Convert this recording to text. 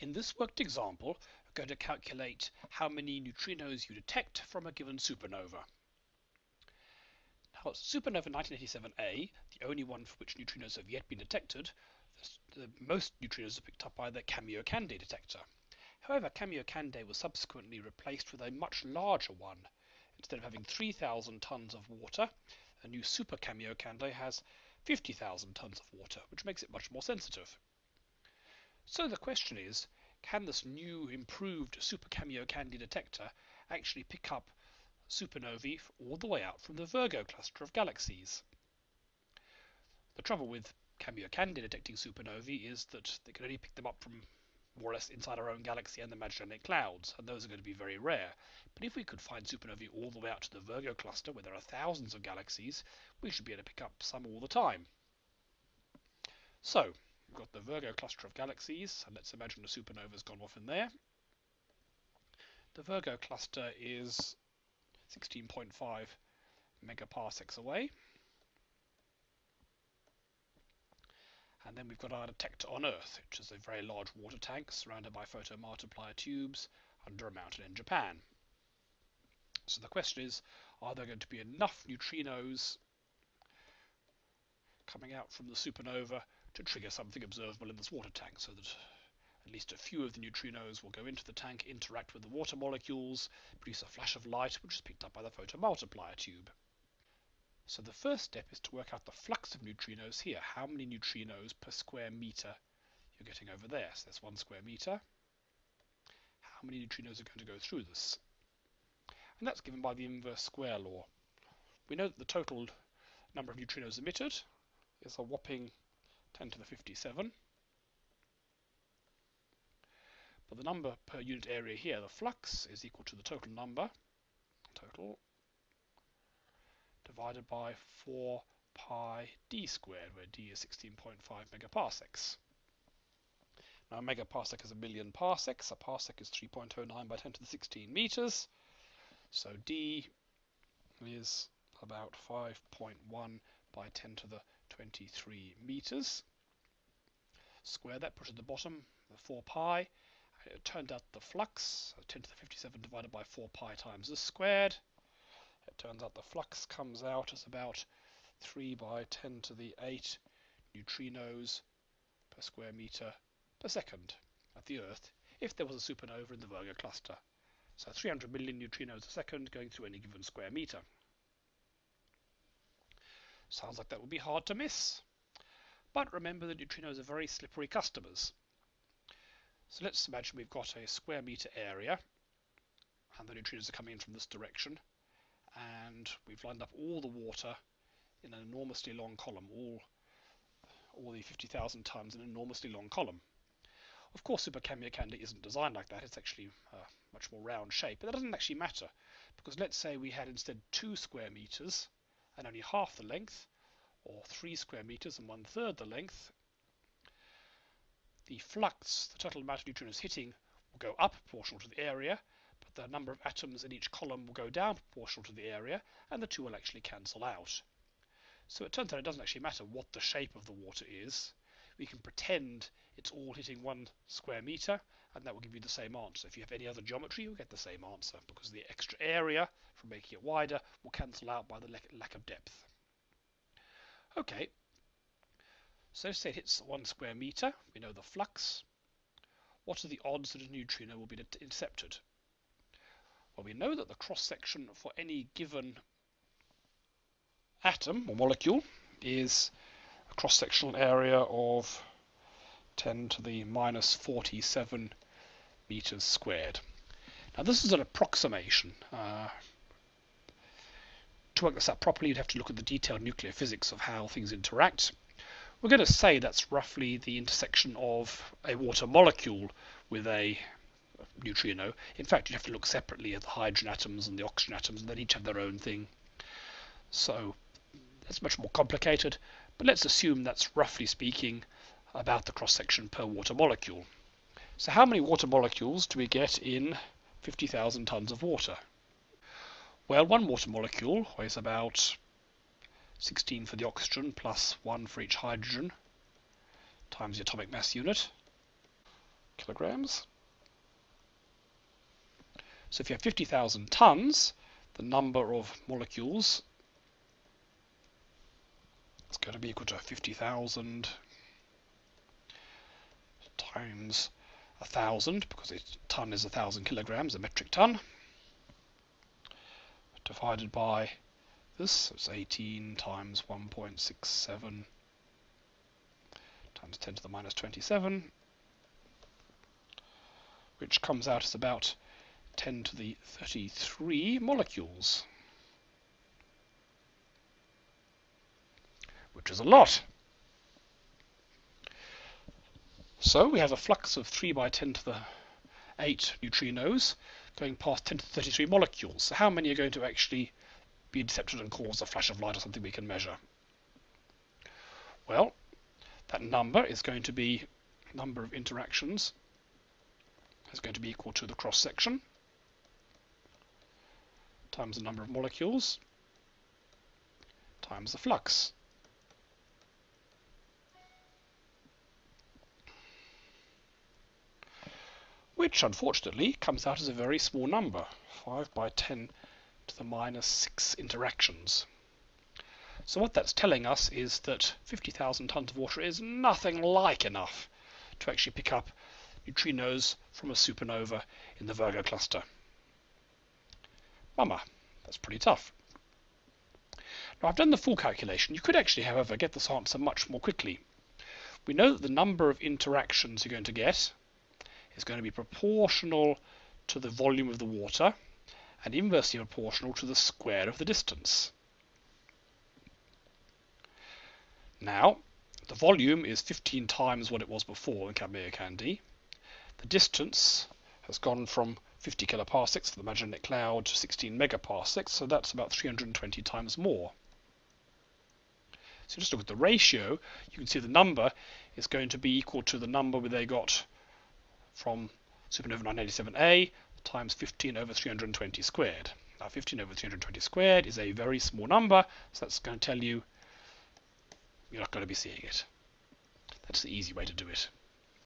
In this worked example, we're going to calculate how many neutrinos you detect from a given supernova. Now, supernova 1987A, the only one for which neutrinos have yet been detected, the most neutrinos are picked up by the Kamiokande detector. However, Kamiokande was subsequently replaced with a much larger one. Instead of having 3,000 tons of water, a new Super Kamiokande has 50,000 tons of water, which makes it much more sensitive. So the question is, can this new improved Super Candy detector actually pick up supernovae all the way out from the Virgo cluster of galaxies? The trouble with Kamiokande detecting supernovae is that they can only pick them up from more or less inside our own galaxy and the Magellanic Clouds, and those are going to be very rare. But if we could find supernovae all the way out to the Virgo cluster, where there are thousands of galaxies, we should be able to pick up some all the time. So, We've got the Virgo cluster of galaxies, and let's imagine a supernova has gone off in there. The Virgo cluster is 16.5 megaparsecs away. And then we've got our detector on Earth, which is a very large water tank surrounded by photomultiplier tubes under a mountain in Japan. So the question is, are there going to be enough neutrinos coming out from the supernova to trigger something observable in this water tank so that at least a few of the neutrinos will go into the tank, interact with the water molecules, produce a flash of light which is picked up by the photomultiplier tube. So the first step is to work out the flux of neutrinos here, how many neutrinos per square meter you're getting over there. So that's one square meter. How many neutrinos are going to go through this? And that's given by the inverse square law. We know that the total number of neutrinos emitted is a whopping 10 to the 57. But the number per unit area here, the flux, is equal to the total number, total, divided by 4 pi d squared, where d is 16.5 megaparsecs. Now a megaparsec is a million parsecs. A parsec is 3.09 by 10 to the 16 meters. So d is about 5.1 by 10 to the 23 meters. Square that, put at the bottom the 4 pi. It turned out the flux, 10 to the 57 divided by 4 pi times this squared. It turns out the flux comes out as about 3 by 10 to the 8 neutrinos per square meter per second at the Earth if there was a supernova in the Virgo cluster. So 300 million neutrinos a second going through any given square meter. Sounds like that would be hard to miss. But remember that neutrinos are very slippery customers. So let's imagine we've got a square meter area and the neutrinos are coming in from this direction and we've lined up all the water in an enormously long column, all, all the 50,000 tons in an enormously long column. Of course, Super Kamiokande isn't designed like that. It's actually a much more round shape, but that doesn't actually matter because let's say we had instead two square meters and only half the length, or 3 square meters and one third the length, the flux, the total amount of neutrinos hitting, will go up proportional to the area, but the number of atoms in each column will go down proportional to the area, and the two will actually cancel out. So it turns out it doesn't actually matter what the shape of the water is. We can pretend it's all hitting one square meter, and that will give you the same answer. If you have any other geometry, you'll get the same answer, because the extra area from making it wider will cancel out by the lack of depth. Okay, so say it hits one square meter, we know the flux. What are the odds that a neutrino will be intercepted? Well, we know that the cross-section for any given atom or molecule is a cross-sectional area of 10 to the minus 47 meters squared. Now this is an approximation. Uh, to work this out properly, you'd have to look at the detailed nuclear physics of how things interact. We're going to say that's roughly the intersection of a water molecule with a neutrino. In fact, you'd have to look separately at the hydrogen atoms and the oxygen atoms, and they each have their own thing. So that's much more complicated, but let's assume that's roughly speaking about the cross-section per water molecule. So how many water molecules do we get in 50,000 tons of water? Well, one water molecule weighs about 16 for the oxygen plus 1 for each hydrogen times the atomic mass unit. kilograms. So if you have 50,000 tons, the number of molecules is going to be equal to 50,000 times a thousand because a ton is a thousand kilograms, a metric ton, divided by this, so it's 18 times 1.67 times 10 to the minus 27, which comes out as about 10 to the 33 molecules, which is a lot. So we have a flux of 3 by 10 to the 8 neutrinos going past 10 to the 33 molecules. So how many are going to actually be intercepted and cause a flash of light or something we can measure? Well, that number is going to be number of interactions is going to be equal to the cross section times the number of molecules times the flux. Which unfortunately comes out as a very small number, 5 by 10 to the minus 6 interactions. So what that's telling us is that 50,000 tons of water is nothing like enough to actually pick up neutrinos from a supernova in the Virgo cluster. Bummer, that's pretty tough. Now I've done the full calculation. You could actually, however, get this answer much more quickly. We know that the number of interactions you're going to get is going to be proportional to the volume of the water and inversely proportional to the square of the distance. Now, the volume is 15 times what it was before in Kamiokande. The distance has gone from 50 kiloparsecs for the Magellanic cloud to 16 megaparsecs, so that's about 320 times more. So just look at the ratio, you can see the number is going to be equal to the number where they got from supernova 987A times 15 over 320 squared. Now 15 over 320 squared is a very small number, so that's going to tell you you're not going to be seeing it. That's the easy way to do it.